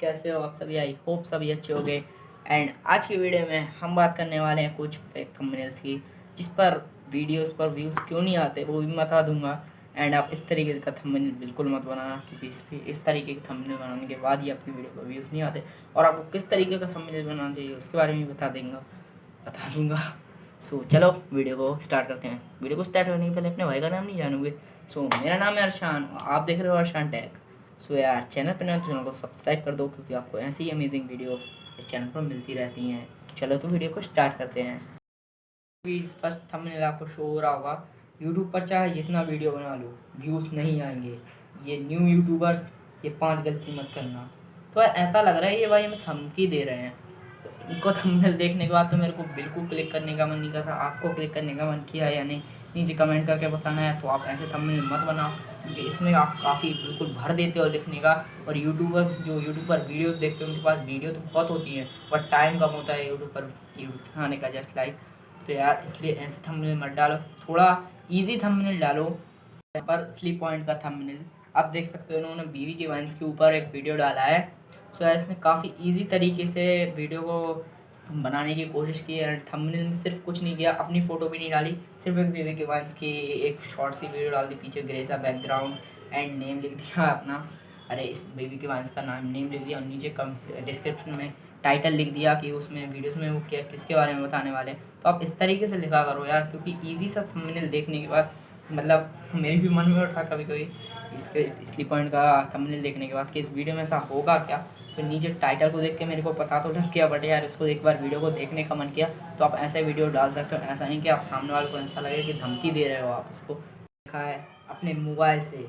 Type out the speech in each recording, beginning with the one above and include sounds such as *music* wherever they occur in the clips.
कैसे हो आप सभी? आई होप सभी अच्छे हो गए। एंड आज की वीडियो में हम बात करने वाले हैं कुछ फेक थंबनेल्स की, जिस पर वीडियोस पर व्यूज़ क्यों नहीं आते, वो भी बता दूँगा। एंड आप इस तरीके का थंबनेल बिल्कुल मत बनाना, क्योंकि इस इस तरीके के थंबनेल बनाने के बाद ही आपकी वीडियो पर व्यूज़ नहीं आते। और आपको किस तरीके का थंबनेल बनाना चाहिए, उसके बारे में बता देंगे। बता दूँगा। सो चलो वीडियो को स्टार्ट करते हैं। वीडियो को स्टार्ट करने के पहले अपने भाई का नाम नहीं जानोगे? सो मेरा नाम है अरशान आप देख रहे हो अरशान टैग सो यार चैनल पर ना तो चैनल को सब्सक्राइब कर दो, क्योंकि आपको ऐसी ही अमेजिंग वीडियोस इस चैनल पर मिलती रहती हैं। चलो तो वीडियो को स्टार्ट करते हैं। फ़र्स्ट थंबनेल आपको शो हो रहा होगा। यूट्यूब पर चाहे जितना वीडियो बना लो व्यूज़ नहीं आएँगे। ये न्यू यूट्यूबर्स ये पाँच गलती मत करना। तो ऐसा लग रहा है ये भाई हमें धमकी दे रहे हैं। तो इनको थंबनेल देखने के बाद तो मेरे को बिल्कुल क्लिक करने का मन नहीं कर रहा। आपको क्लिक करने का मन किया या नहीं, नीचे कमेंट करके बताना है तो आप ऐसे थंबनेल मत बनाओ। इसमें आप काफ़ी बिल्कुल भर देते हो लिखने का। और यूट्यूबर जो यूट्यूब पर वीडियोस देखते हैं, उनके पास वीडियो तो बहुत होती है बट टाइम कम होता है यूट्यूब पर यूट्यूब आने का जस्ट लाइक तो यार इसलिए ऐसे थंबनेल मत डालो। थोड़ा ईजी थंबनेल डालो, पर स्लीप पॉइंट का थंबनेल आप देख सकते हो उन्होंने बीवी के वाइंस के ऊपर एक वीडियो डाला है। सो यार इसमें काफ़ी ईजी तरीके से वीडियो को बनाने की कोशिश की है थंबनेल में सिर्फ़ कुछ नहीं किया, अपनी फ़ोटो भी नहीं डाली, सिर्फ़ एक बेबी के वंस की एक शॉर्ट सी वीडियो डाल दी, पीछे ग्रेसा बैकग्राउंड एंड नेम लिख दिया अपना। अरे, इस बेबी के वंस का नाम नेम लिख दिया और नीचे कम डिस्क्रिप्शन में टाइटल लिख दिया कि उसमें वीडियोस में वो क्या, किसके बारे में बताने वाले तो आप इस तरीके से लिखा करो यार, क्योंकि ईजी सा थंबनेल देखने के बाद मतलब मेरे भी मन में उठा कभी कभी। इसके स्लीप पॉइंट का थंबनेल देखने के बाद कि इस वीडियो में ऐसा होगा क्या? तो नीचे टाइटल को देख के मेरे को पता तो लग गया बट यार इसको एक बार वीडियो को देखने का मन किया तो आप ऐसे वीडियो डाल सकते हो, ऐसा नहीं कि आप सामने वाले को ऐसा लगे कि धमकी दे रहे हो आप उसको। देखा है, अपने मोबाइल से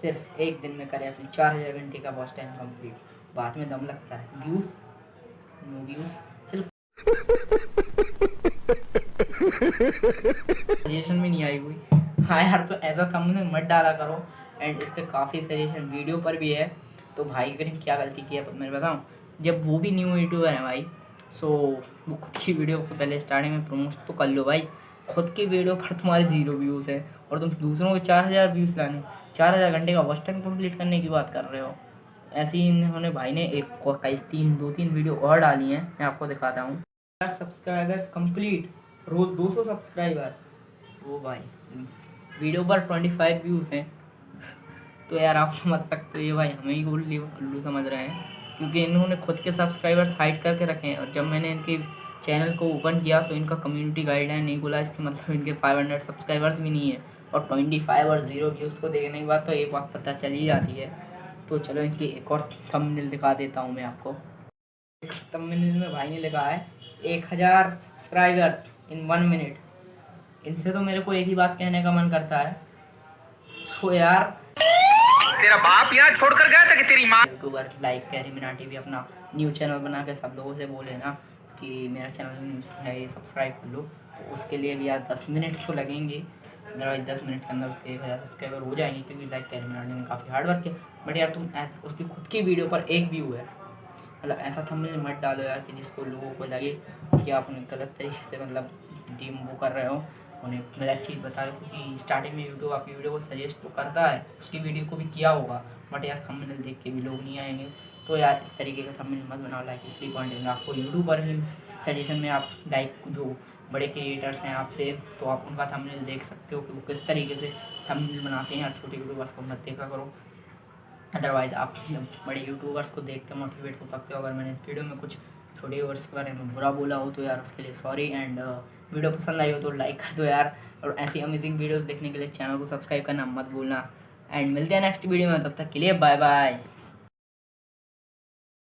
सिर्फ़ एक दिन में करें अपनी चार हज़ार घंटे का वॉच टाइम कंप्लीट बाद में दम लगता है। व्यूज़ नो व्यूज़ चलो। *laughs* सजेशन भी नहीं आई हुई। हाँ यार तो ऐसा थंबनेल मत डाला करो। एंड इस पर काफ़ी सजेशन वीडियो पर भी है। तो भाई ने क्या गलती की है मैं बताऊँ, जब वो भी न्यू यूट्यूबर है भाई सो वो खुद की वीडियो को पहले स्टार्टिंग में प्रमोट तो कर लो भाई। खुद की वीडियो पर तुम्हारे ज़ीरो व्यूज़ है और तुम दूसरों के चार हज़ार व्यूज़ लाने, चार हज़ार घंटे का वॉच टाइम कंप्लीट करने की बात कर रहे हो। ऐसे ही इन्होंने भाई ने एक कई तीन, दो तीन वीडियो और डाली हैं। मैं आपको दिखाता हूँ। सब्सक्राइबर्स कंप्लीट रोज़ दो सौ सब्सक्राइबर वो भाई वीडियो पर ट्वेंटी फाइव व्यूज़ हैं। तो यार आप समझ सकते हो, ये भाई हमें ही उल्लू उल्लू समझ रहे हैं। क्योंकि इन्होंने खुद के सब्सक्राइबर्स हाइड करके रखे हैं, और जब मैंने इनके चैनल को ओपन किया तो इनका कम्युनिटी गाइडलाइन नहीं बोला, इसके मतलब इनके 500 सब्सक्राइबर्स भी नहीं है, और 25 और ज़ीरो व्यूज़ को देखने के बाद तो एक बात पता चल ही जाती है। तो चलो इनकी एक और थंबनेल दिखा देता हूँ मैं आपको। एक में भाई ने लिखा है, एक हज़ार सब्सक्राइबर्स इन वन मिनट इनसे तो मेरे को एक ही बात कहने का मन करता है। तो यार। तेरा बाप यहाँ छोड़ कर गया था कि तेरी माँ? यूट्यूबर लाइक कैरी मिनाटी भी अपना न्यू चैनल बना के सब लोगों से बोले ना कि मेरा चैनल है ये सब्सक्राइब कर लो। तो उसके लिए भी यार दस मिनट तो लगेंगे। अदरवाइज़ दस मिनट के अंदर उसके एक हज़ार सब्सक्राइबर हो जाएँगे क्योंकि लाइक कैरी मिनाटी ने काफ़ी हार्ड वर्क किया। बट यार तुम उसकी खुद की वीडियो पर एक व्यू है। मतलब ऐसा थंबनेल मत डालो यार कि जिसको लोगों को लगे कि आप गलत तरीके से मतलब डीम वो कर रहे हो। उन्हें गलत अच्छी बता रहे क्योंकि स्टार्टिंग में यूट्यूब आपकी वीडियो को सजेस्ट तो करता है, उसकी वीडियो को भी किया होगा बट यार थंबनेल देख के भी लोग नहीं आएँगे। तो यार इस तरीके का थंबनेल मत बनाओ लाइक इसलिए पॉइंट में आपको यूट्यूब पर ही सजेशन में आप लाइक जो बड़े क्रिएटर्स हैं आपसे तो आप उनका थंबनेल देख सकते हो कि वो किस तरीके से थंबनेल बनाते हैं। यार छोटे यूट्यूबर्स को मत देखा करो। अदरवाइज़ आप बड़े यूट्यूबर्स को देख के मोटिवेट हो सकते हो। अगर मैंने इस वीडियो में कुछ छोटे यूट्यूबर्स के बारे में बुरा बोला हो तो यार उसके लिए सॉरी एंड वीडियो पसंद आई हो तो लाइक कर दो यार और ऐसी अमेजिंग वीडियोस देखने के लिए चैनल को सब्सक्राइब करना मत भूलना। एंड मिलते हैं नेक्स्ट वीडियो में, तब तक के लिए बाय बाय